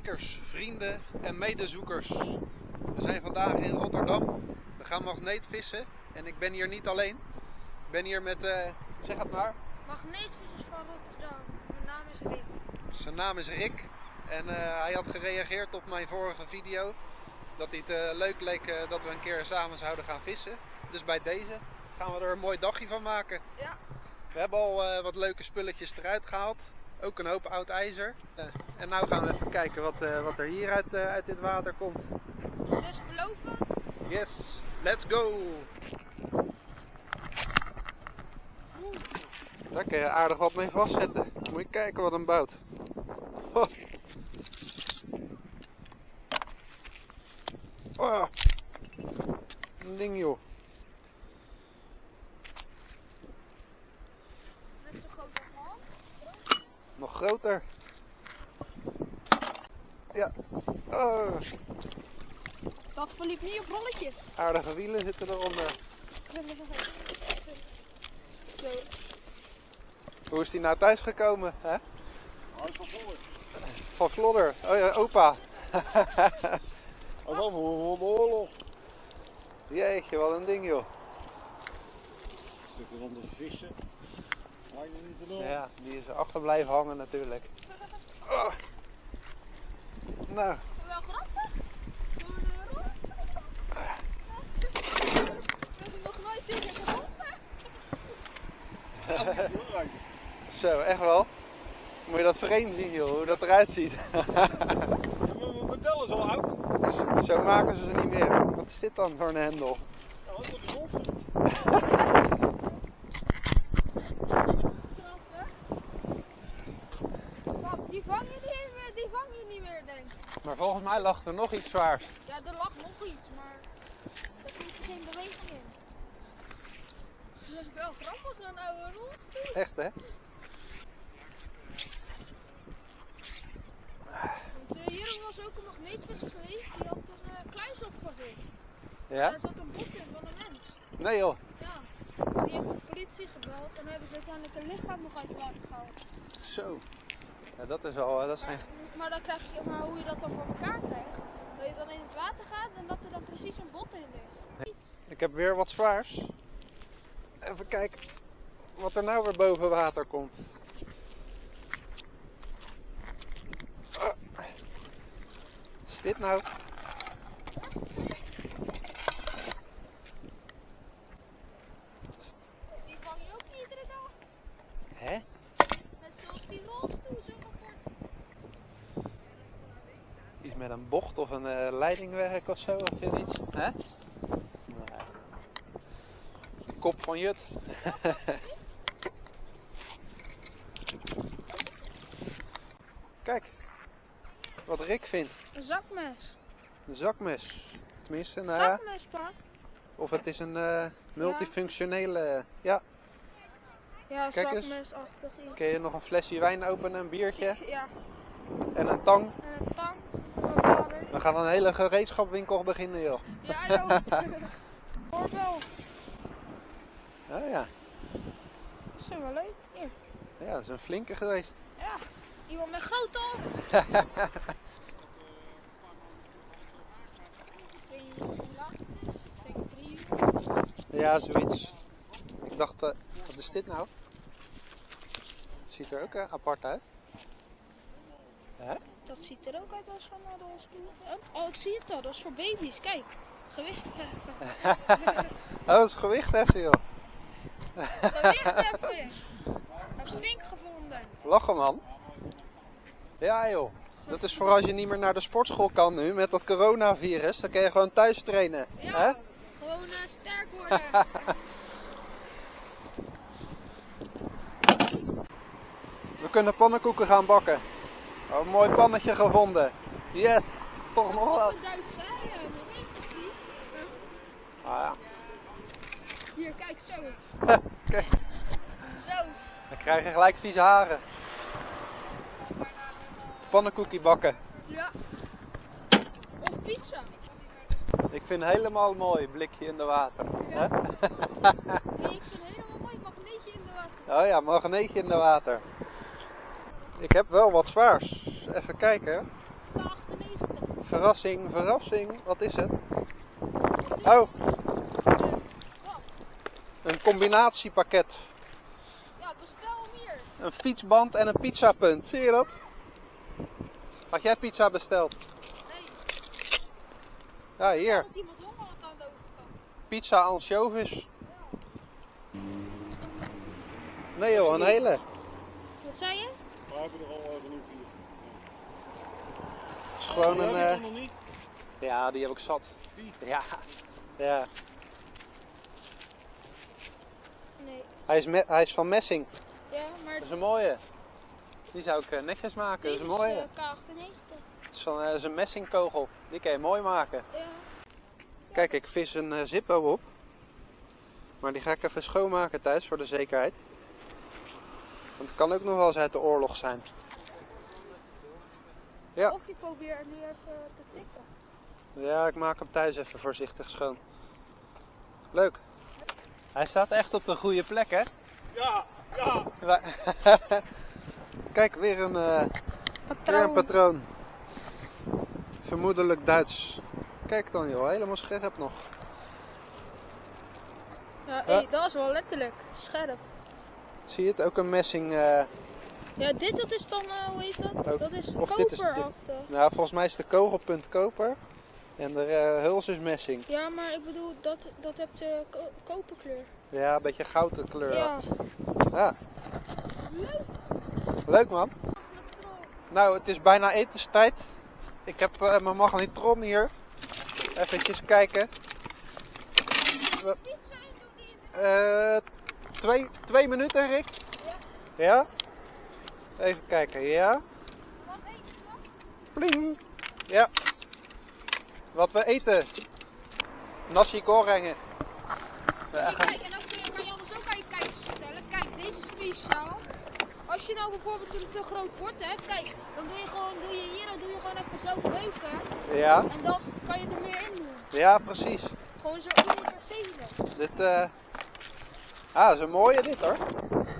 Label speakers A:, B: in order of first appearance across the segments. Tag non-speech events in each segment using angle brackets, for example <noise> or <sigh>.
A: kijkers, vrienden en medezoekers. We zijn vandaag in Rotterdam. We gaan magneetvissen en ik ben hier niet alleen. Ik ben hier met, eh, zeg het maar,
B: Magneetvissers van Rotterdam. Mijn naam is Rick.
A: zijn naam is Rick. En eh, hij had gereageerd op mijn vorige video. Dat hij het eh, leuk leek dat we een keer samen zouden gaan vissen. Dus bij deze gaan we er een mooi dagje van maken.
B: Ja.
A: We hebben al wat leuke spulletjes eruit gehaald. Ook een hoop oud ijzer. Eh, en nu gaan we even kijken wat, eh, wat er hier uit, eh, uit dit water komt.
B: Dus beloven.
A: Yes, let's go! Daar kun je aardig wat mee vastzetten. Moet je kijken wat een bout. <laughs> Oh. Oh. Een ding joh.
B: Net zo groot als mijn hand.
A: Nog groter. Ja. Oh,
B: Dat verliep niet op rolletjes.
A: aardige wielen zitten eronder.
B: Zo.
A: Hoe is die nou thuis gekomen? Hè?
C: Is van voor.
A: Van Vlodder. Oh ja, opa.
C: Hij is al voor de oorlog.
A: Jeetje, wat een ding joh.
C: Stukken van de vissen. Niet.
A: Ja, die is erachter blijven hangen natuurlijk. Oh. Nou,
B: Wel grappig. Door de rol. We hebben nog nooit tegen geholpen.
A: Zo, echt wel. Moet je dat frame zien joh, hoe dat eruit ziet.
C: Mijn model is al oud.
A: zo maken ze ze niet meer. Wat is dit dan voor een hendel?
C: Ja, dat is de grond.
B: Grappig. Pap, die vang je niet meer, die denk ik.
A: Maar volgens mij lag er nog iets zwaars.
B: Ja, er lag nog iets, maar er zit geen beweging in. Dat is wel grappig, een oude rolstoel.
A: Echt hè?
B: Want eh, hier was ook een magneetvisser geweest, die had een uh, kluis opgevist.
A: Ja?
B: Daar zat een bot in van een mens.
A: Nee joh.
B: Ja. Dus die hebben de politie gebeld en hebben ze uiteindelijk een lichaam nog uit het water gehaald.
A: Zo. Ja, dat is wel, eh, dat zijn...
B: Maar, maar dan krijg je, maar hoe je dat dan voor elkaar krijgt, dat je dan in het water gaat en dat er dan precies een bot in ligt. Iets.
A: Ik heb weer wat zwaars. Even kijken wat er nou weer boven water komt. Ah. Wat is dit nou?
B: Die vang je ook niet iedere dag.
A: Hè?
B: Net zoals die rolstoel zo apart.
A: Iets met een bocht of een eh, leidingwerk of zo, of zoiets. Hè? Nee. Kop van Jut. <laughs> Kijk, wat Rick vindt.
B: Een zakmes.
A: Een zakmes. Tenminste, nou ja.
B: Zakmes, pa.
A: Of het is een eh, multifunctionele. Ja,
B: Ja,
A: Kijk eens.
B: zakmesachtig iets.
A: kun je nog een flesje wijn openen, een biertje
B: Ja,
A: en een tang.
B: en een.
A: We gaan een hele gereedschapwinkel beginnen, joh.
B: Ja, joh. Hoort wel.
A: Oh ja,
B: Dat is wel leuk. Hier.
A: ja dat is een flinke geweest.
B: Ja. Iemand met drie uur. <laughs>
A: Ja, zoiets. Ik dacht, eh, wat is dit nou? Ziet er ook eh, apart uit. Hè?
B: Dat ziet er ook uit als van een rolstoel. Oh, oh, ik zie het al. Dat is voor baby's. Kijk. Gewicht heffen. <laughs>
A: Oh, dat is gewicht even, joh.
B: Gewicht heffen. Een vink gevonden.
A: Lachen, man. Ja, joh. Dat is voor als je niet meer naar de sportschool kan nu met dat coronavirus. Dan kun je gewoon thuis trainen. Hè?
B: Ja. Gewoon eh, sterk <laughs> worden.
A: We kunnen pannenkoeken gaan bakken. Oh, een mooi pannetje gevonden. Yes, toch nog wel.
B: Duits, hè? Ja, maar weet ik niet.
A: Ah, ja.
B: Hier, kijk zo. <laughs>
A: Kijk,
B: Zo.
A: dan krijg je gelijk vieze haren. Pannenkoekie bakken.
B: Ja. Of pizza.
A: Ik vind helemaal mooi, blikje in de water.
B: Ja. Nee, ik vind helemaal mooi magneetje in de water.
A: Oh ja, magneetje in de water. Ik heb wel wat zwaars. Even kijken.
B: Nou,
A: Verrassing, verrassing. Wat is het? Oh, een combinatiepakket.
B: Ja, bestel hem hier.
A: Een fietsband en een pizzapunt. Zie je dat? Had jij pizza besteld?
B: Nee,
A: Ja, hier.
B: iemand honger aan de overkant.
A: Pizza anchovies. Nee joh, een hele.
B: Wat zei je?
C: We hebben er al eh, genoeg hier.
A: Het is gewoon een... eh,
C: nog niet?
A: Ja, die heb ik zat.
C: Die?
A: Ja. Ja.
B: Nee.
A: Hij is, me- hij is van messing.
B: Ja, maar
A: Dat is een mooie. Die zou ik eh, netjes maken. Dat is een mooie.
B: eh, K98.
A: Het is, van, eh, is een messingkogel. Die kan je mooi maken.
B: Ja.
A: Kijk, ik vis een Zippo op. Maar die ga ik even schoonmaken thuis voor de zekerheid. Want het kan ook nog wel eens uit de oorlog zijn. Ja.
B: Of je probeert nu even te tikken.
A: Ja, ik maak hem thuis even voorzichtig schoon. Leuk. Hij staat echt op de goede plek, hè?
C: Ja, ja. <laughs>
A: Kijk, weer een, eh, weer een patroon. Vermoedelijk Duits. Kijk dan joh, helemaal scherp nog.
B: Ja, hey, dat is wel letterlijk scherp.
A: Zie je het? Ook een messing. eh,
B: Ja, dit dat is dan, eh, hoe heet dat?
A: Ook-
B: Dat is
A: of dit is- dit-
B: koperachtig.
A: nou, volgens mij is de kogelpunt koper. En de eh, huls is messing.
B: Ja, maar ik bedoel, dat, dat hebt de ko koperkleur.
A: Ja, een beetje gouden kleur.
B: Ja.
A: Ja,
B: Leuk.
A: leuk man. Nou, het is bijna etenstijd. Ik heb eh, mijn magnetron hier. Even kijken. We- Eh, twee, twee minuten, Rick? Ja. Even kijken, ja.
B: Wat nog?
A: Pling. Ja. Wat we eten. Nasi goreng. Ja,
B: Kijk, kijk, en dan kun je, kan je anders ook aan je kijkers vertellen. Kijk, deze is speciaal. Als je nou bijvoorbeeld een te groot bord hebt, kijk, dan doe je gewoon, doe je hier, dan doe je gewoon even zo beuken.
A: ja,
B: En dan kan je er meer in doen.
A: ja, precies.
B: Gewoon zo universele.
A: Dit, eh Ah, dat is een mooie dit hoor.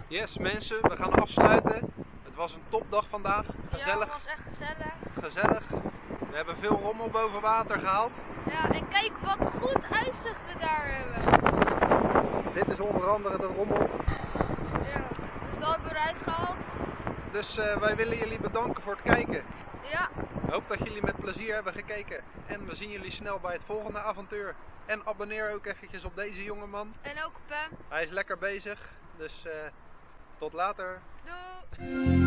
A: Yes mensen, we gaan afsluiten. Het was een topdag vandaag.
B: Ja, dat was echt gezellig.
A: gezellig. We hebben veel rommel boven water gehaald.
B: Ja, en kijk wat goed uitzicht we daar hebben.
A: Dit is onder andere de rommel.
B: Ja, dus dat hebben we eruit gehaald.
A: Dus eh, wij willen jullie bedanken voor het kijken.
B: Ja,
A: Ik hoop dat jullie met plezier hebben gekeken. En we zien jullie snel bij het volgende avontuur. En abonneer ook eventjes op deze jongeman.
B: en ook Pam.
A: Hij is lekker bezig. Dus eh, tot later.
B: Doei!